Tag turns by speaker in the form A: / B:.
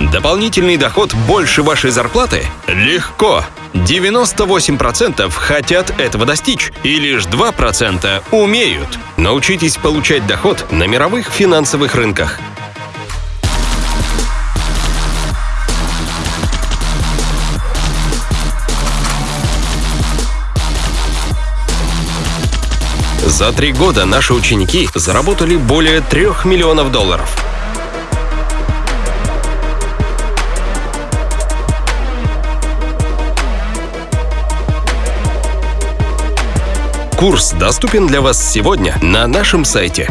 A: Дополнительный доход больше вашей зарплаты? Легко! 98% хотят этого достичь, и лишь 2% умеют. Научитесь получать доход на мировых финансовых рынках. За три года наши ученики заработали более трех миллионов долларов. Курс доступен для вас сегодня на нашем сайте